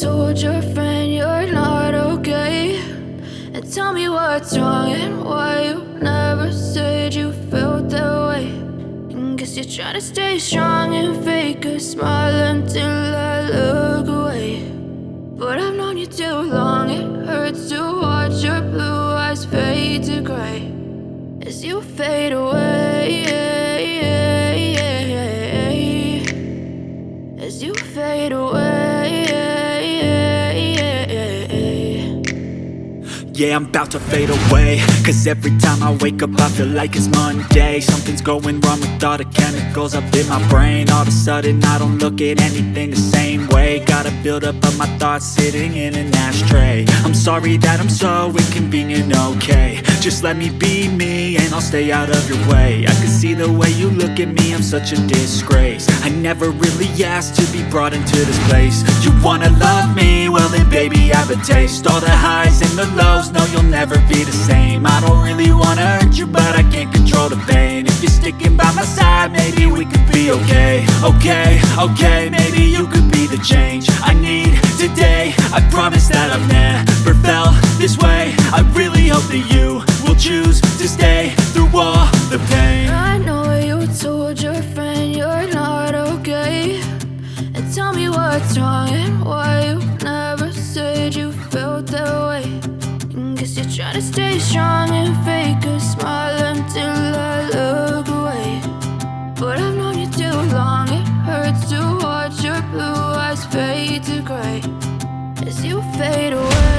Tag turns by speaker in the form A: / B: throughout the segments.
A: told your friend you're not okay. And tell me what's wrong and why you never said you felt that way. And Guess you're trying to stay strong and fake a smile until I look away. But I've known you too long, it hurts to watch your blue eyes fade to gray. As you fade away
B: Yeah, I'm about to fade away. Cause every time I wake up I feel like it's Monday. Something's going wrong with all the chemicals up in my brain. All of a sudden I don't look at anything the same way. Gotta build up of my thoughts sitting in an ashtray. I'm sorry that I'm so inconvenient, okay. Just let me be me and I'll stay out of your way. I can see the way you look at me, I'm such a disgrace. I never really asked to be brought into this place. You wanna love me? Well then baby I have a taste. All the highs and the lows, no you'll never be the same. I don't really wanna hurt you but I can't control the pain. If you're sticking by my side maybe we could be okay. Okay, okay, maybe you could be the change I need today. I promise that I've never felt this way. I really hope that you will choose
A: Guess you're trying to stay strong and fake a smile until I look away. But I've known you too long, it hurts to watch your blue eyes fade to gray. As you fade away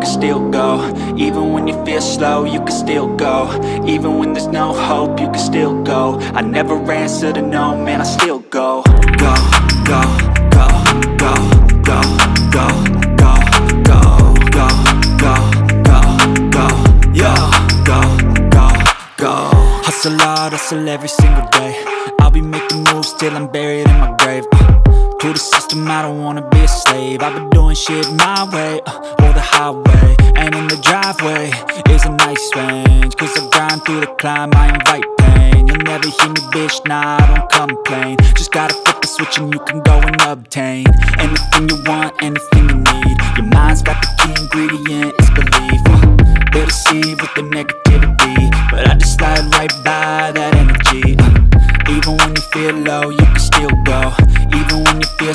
B: can still go Even when you feel slow, you can still go Even when there's no hope, you can still go I never answer to no, man, I still go Go, go, go, go, go, go, go, go, go, go, go, go, yo, go, go, go Hustle hard, hustle every single day I'll be making moves till I'm buried in my grave uh, To the system, I don't wanna be a slave. I've been doing shit my way, uh, or the highway And in the driveway. Is a nice range Cause I grind through the climb, I invite pain. You'll never hear me, bitch, nah, I don't complain. Just gotta flip the switch and you can go and obtain Anything you want, anything you need. Your mind's got the key ingredient, it's belief uh, They deceive with the negativity. But I just slide right by that energy uh, Even when you feel low, you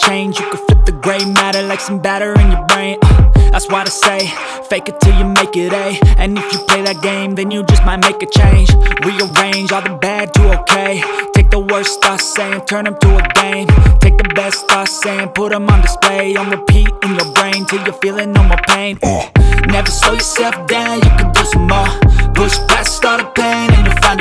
B: change. You could flip the gray matter like some batter in your brain. Uh, that's why they say, fake it till you make it A. And if you play that game, then you just might make a change. Rearrange all the bad to okay. Take the worst thoughts saying, turn them to a game. Take the best thoughts saying, put them on display. On repeat in your brain till you're feeling no more pain. Never slow yourself down, you can do some more. Push past all the pain and you'll find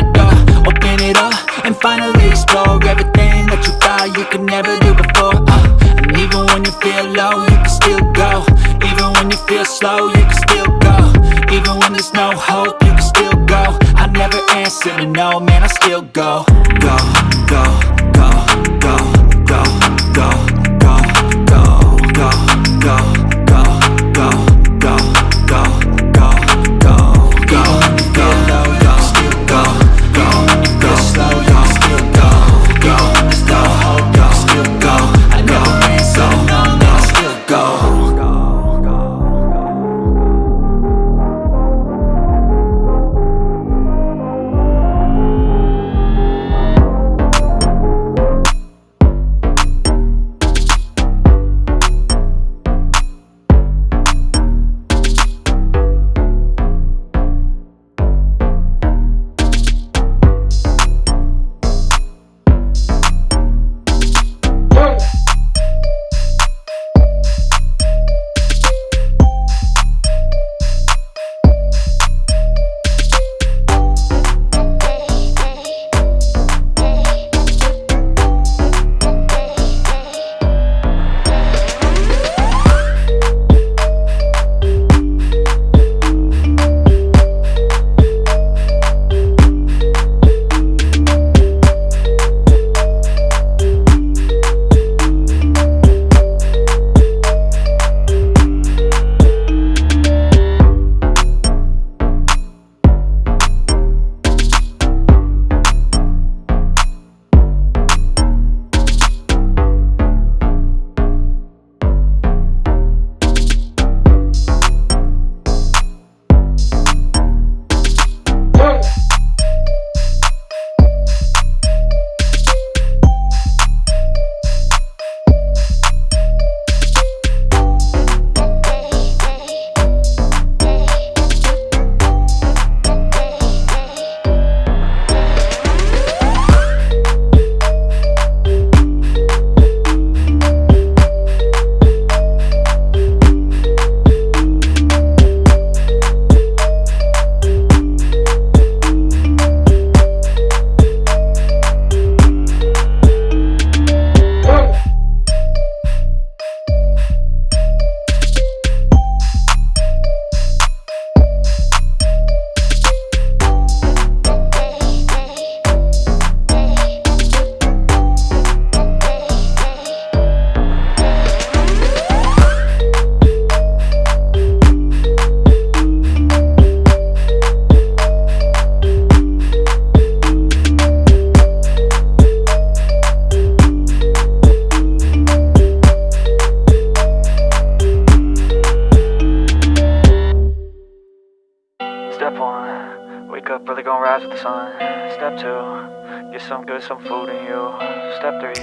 B: Step one, wake up early, gonna rise with the sun. Step two, get
C: some good, some food in you. Step three,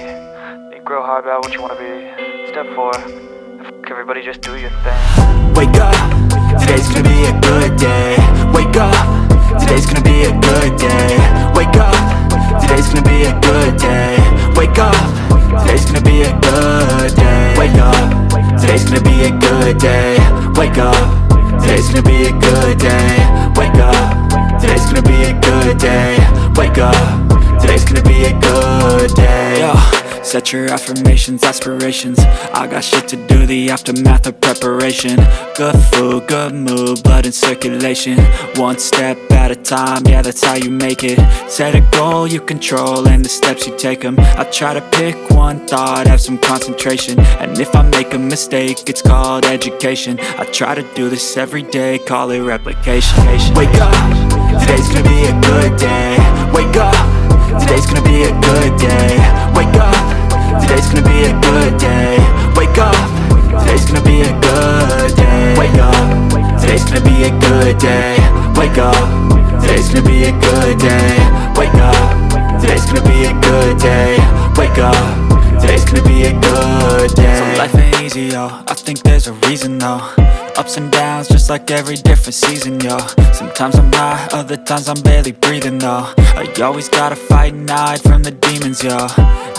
C: think real hard about what you wanna be. Step four, fuck everybody, just do your thing.
B: Wake up, today's gonna be a good day. Wake up, today's gonna be a good day. Wake up, today's gonna be a good day. Wake up, today's gonna be a good day. Wake up, today's gonna be a good day. Wake up, today's gonna be a good day. Wake up, today's gonna be a good day. Yo. Set your affirmations, aspirations. I got shit to do, the aftermath of preparation. Good food, good mood, blood in circulation. One step at a time, yeah that's how you make it. Set a goal you control and the steps you take them I try to pick one thought, have some concentration. And if I make a mistake, it's called education. I try to do this every day, call it replication. Wake up, Wake up. Today's gonna be a good day. So life ain't easy, yo. I think there's a reason, though. Ups and downs, just like every different season, yo. Sometimes I'm high, other times I'm barely breathing, though. I always gotta fight and hide from the demons, yo.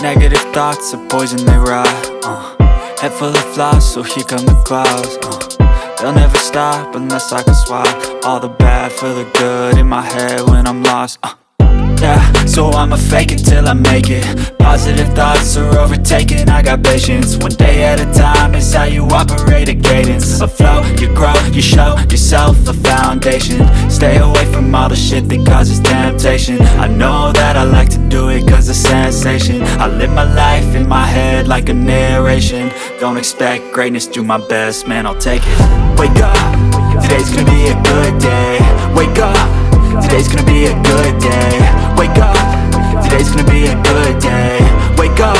B: Negative thoughts are poison, they rot, uh. Head full of flies, so here come the clouds, uh. They'll never stop unless I can swap All the bad for the good in my head when I'm lost, uh. So I'ma fake it till I make it. Positive thoughts are overtaken, I got patience One day at a time is how you operate a cadence. A flow, you grow, you show yourself a foundation. Stay away from all the shit that causes temptation. I know that I like to do it cause it's sensation. I live my life in my head like a narration. Don't expect greatness, do my best, man I'll take it. Wake up, today's gonna be a good day. Wake up Today's gonna be a good day. Wake up. Today's gonna be a good day. Wake up.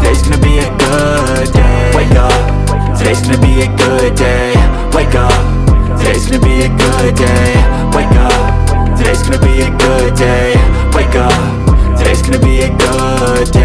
B: Today's gonna be a good day. Wake up. Today's gonna be a good day. Wake up. Today's gonna be a good day. Wake up. Today's gonna be a good day. Wake up. Today's gonna be a good day.